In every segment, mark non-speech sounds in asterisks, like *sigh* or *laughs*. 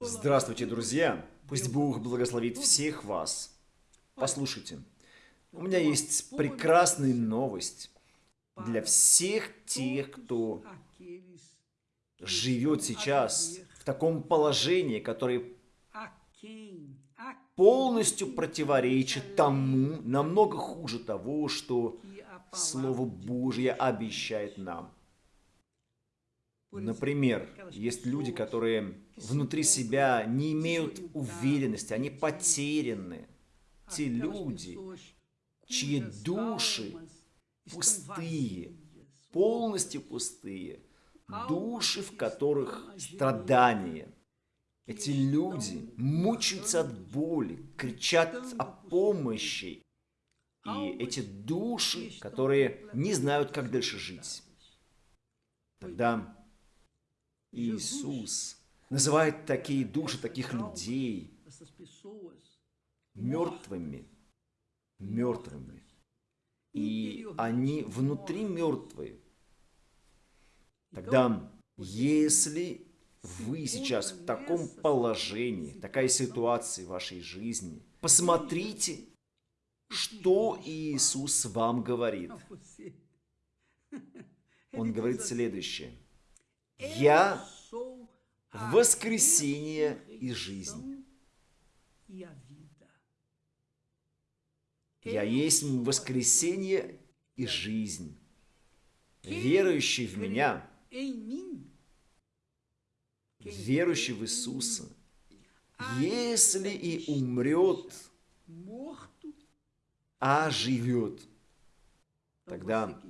Здравствуйте, друзья! Пусть Бог благословит всех вас. Послушайте, у меня есть прекрасная новость для всех тех, кто живет сейчас в таком положении, которое полностью противоречит тому, намного хуже того, что Слово Божье обещает нам. Например, есть люди, которые внутри себя не имеют уверенности, они потеряны. Те люди, чьи души пустые, полностью пустые, души, в которых страдания. Эти люди мучаются от боли, кричат о помощи. И эти души, которые не знают, как дальше жить. Тогда Иисус называет такие души, таких людей мертвыми. Мертвыми. И они внутри мертвые. Тогда, если вы сейчас в таком положении, такая ситуация в вашей жизни, посмотрите, что Иисус вам говорит. Он говорит следующее. Я воскресение и жизнь. Я есть воскресение и жизнь. Верующий в Меня, верующий в Иисуса, если и умрет, а живет, тогда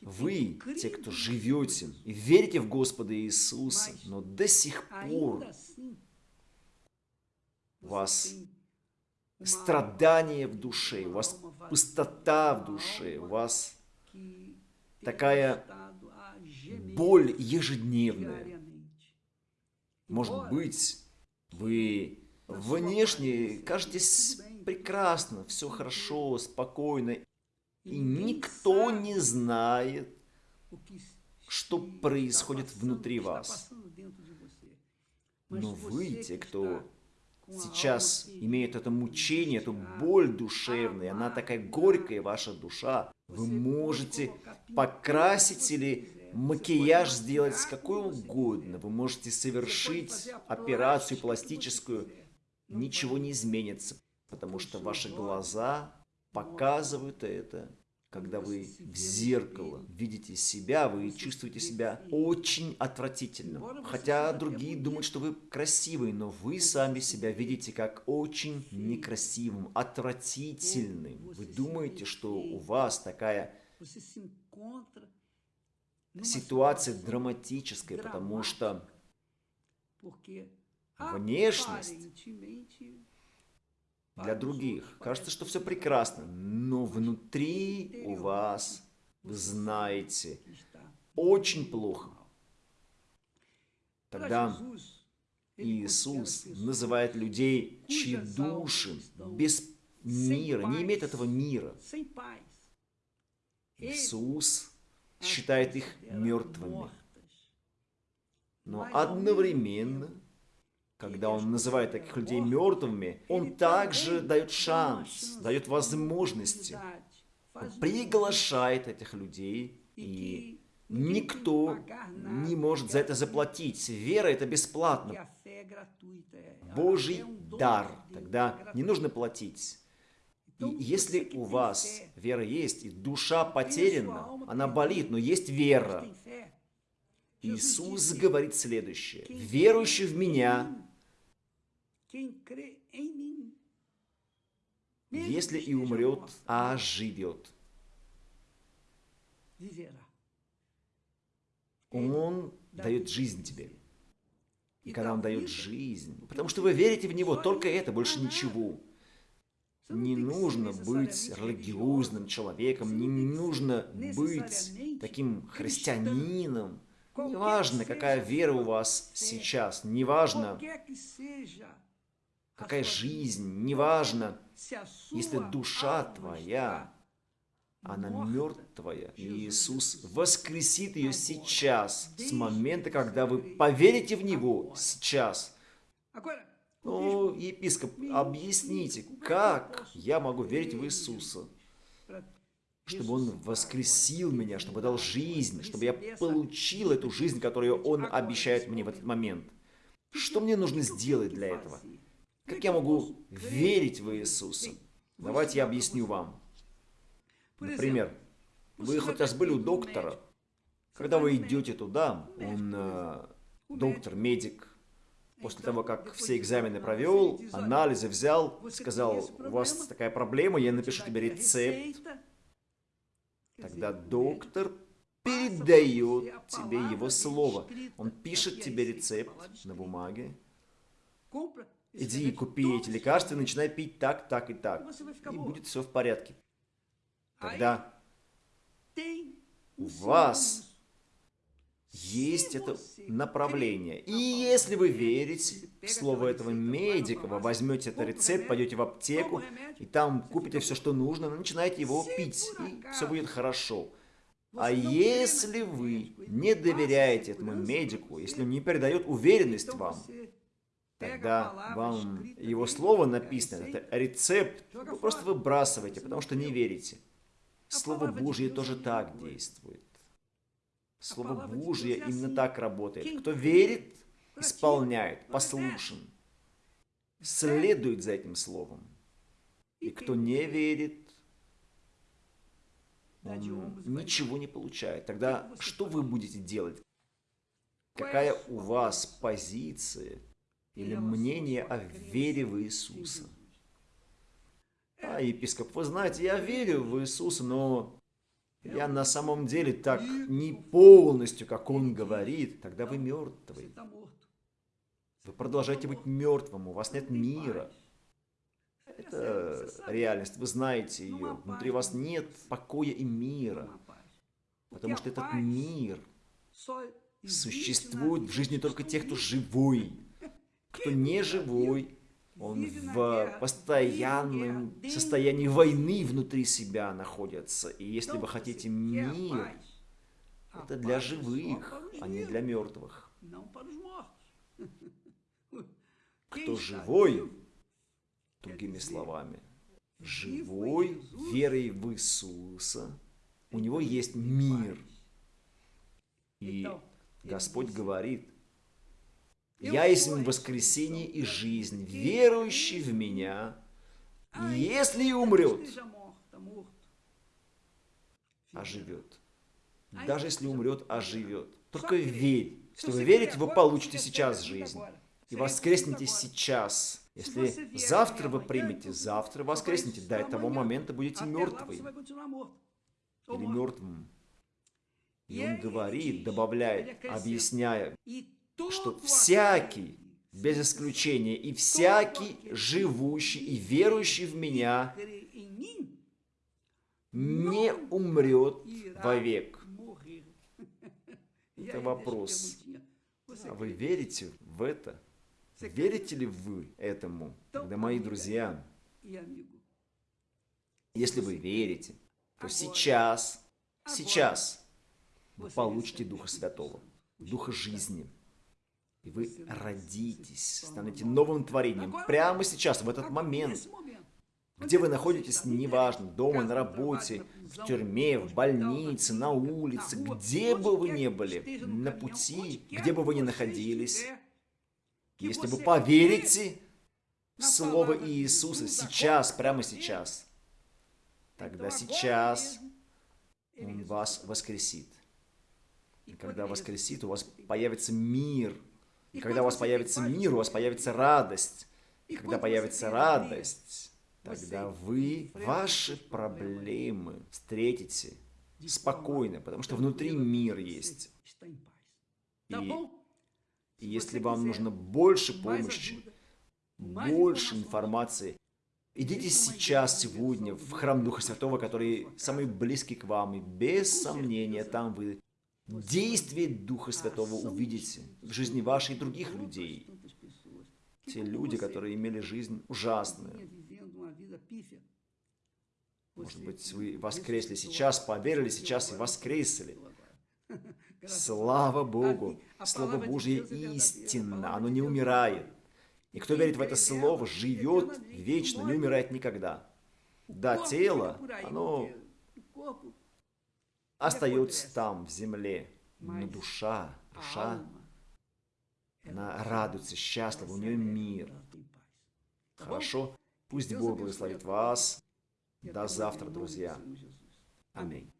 вы, те, кто живете и верите в Господа Иисуса, но до сих пор у вас страдание в душе, у вас пустота в душе, у вас такая боль ежедневная. Может быть, вы внешне кажетесь прекрасно, все хорошо, спокойно, и никто не знает, что происходит внутри вас. Но вы, те, кто сейчас имеет это мучение, эту боль душевную, она такая горькая, ваша душа, вы можете покрасить или макияж сделать какой угодно, вы можете совершить операцию пластическую, ничего не изменится, потому что ваши глаза показывают это. Когда вы в зеркало видите себя, вы чувствуете себя очень отвратительным. Хотя другие думают, что вы красивый, но вы сами себя видите как очень некрасивым, отвратительным. Вы думаете, что у вас такая ситуация драматическая, потому что внешность для других. Кажется, что все прекрасно, но внутри у вас, вы знаете, очень плохо. Тогда Иисус называет людей, чьи души без мира, не имеют этого мира. Иисус считает их мертвыми. Но одновременно когда он называет таких людей мертвыми, он также дает шанс, дает возможности. Приглашает этих людей, и никто не может за это заплатить. Вера – это бесплатно. Божий дар. Тогда не нужно платить. И если у вас вера есть, и душа потеряна, она болит, но есть вера, Иисус говорит следующее. «Верующий в Меня если и умрет, а живет. Он дает жизнь тебе. И когда Он дает жизнь, потому что вы верите в Него, только это, больше ничего. Не нужно быть религиозным человеком, не нужно быть таким христианином. Неважно, какая вера у вас сейчас, неважно, какая жизнь, неважно, если душа твоя, она мертвая, и Иисус воскресит ее сейчас, с момента, когда вы поверите в Него, сейчас, Ну, епископ, объясните, как я могу верить в Иисуса? Чтобы Он воскресил меня, чтобы дал жизнь, чтобы я получил эту жизнь, которую Он обещает мне в этот момент. Что мне нужно сделать для этого? Как я могу верить в Иисуса? Давайте я объясню вам. Например, вы хоть раз были у доктора, когда вы идете туда, он э, доктор, медик, после того, как все экзамены провел, анализы взял, сказал, у вас такая проблема, я напишу тебе рецепт. Тогда доктор передает тебе его слово. Он пишет тебе рецепт на бумаге. Иди купи эти лекарства и начинай пить так, так и так. И будет все в порядке. Тогда у вас есть это направление. И если вы верите в слово этого медика, вы возьмете этот рецепт, пойдете в аптеку, и там купите все, что нужно, начинаете его пить, и все будет хорошо. А если вы не доверяете этому медику, если он не передает уверенность вам, тогда вам его слово написано, это рецепт, вы просто выбрасываете, потому что не верите. Слово Божье тоже так действует. Слово Божье именно так работает. Кто верит, исполняет, послушен, следует за этим словом. И кто не верит, он ничего не получает. Тогда что вы будете делать? Какая у вас позиция или мнение о вере в Иисуса? А, епископ, вы знаете, я верю в Иисуса, но я на самом деле так не полностью, как он говорит, тогда вы мертвый. Вы продолжаете быть мертвым, у вас нет мира. Это реальность, вы знаете ее. Внутри вас нет покоя и мира. Потому что этот мир существует в жизни только тех, кто живой. Кто не живой, он в постоянном состоянии войны внутри себя находится. И если вы хотите мир, это для живых, а не для мертвых. *laughs* Кто живой, другими словами, живой верой в Иисуса, у него есть мир. И Господь говорит, я есть воскресение и жизнь, верующий в меня, если и умрет, оживет. Даже если умрет, оживет. Только верь. Если вы верите, вы получите сейчас жизнь. И воскреснете сейчас. Если завтра вы примете, завтра воскреснете. До этого момента будете мертвы. Или мертвым. И он говорит, добавляет, объясняя, что всякий, без исключения, и всякий, живущий и верующий в меня, не умрет вовек. *laughs* Это вопрос. А вы верите в это? Верите ли вы этому? Тогда, мои друзья, если вы верите, то сейчас, сейчас вы получите Духа Святого, Духа жизни – и вы родитесь, станете новым творением прямо сейчас, в этот момент. Где вы находитесь, неважно, дома, на работе, в тюрьме, в больнице, на улице, где бы вы ни были, на пути, где бы вы ни находились. Если вы поверите в Слово Иисуса сейчас, прямо сейчас, тогда сейчас Он вас воскресит. И когда воскресит, у вас появится мир – и когда у вас появится мир, у вас появится радость. И когда появится радость, тогда вы ваши проблемы встретите спокойно, потому что внутри мир есть. И, и если вам нужно больше помощи, больше информации, идите сейчас, сегодня, в храм Духа Святого, который самый близкий к вам, и без сомнения там вы действие Духа Святого увидите в жизни вашей и других людей. Те люди, которые имели жизнь ужасную. Может быть, вы воскресли сейчас, поверили сейчас и воскресли. Слава Богу! Слово Божье истинно, оно не умирает. И кто верит в это слово, живет вечно, не умирает никогда. Да, тело, оно остается там, в земле, но душа, душа, она радуется, счастлива, у нее мир. Хорошо? Пусть Бог благословит вас. До завтра, друзья. Аминь.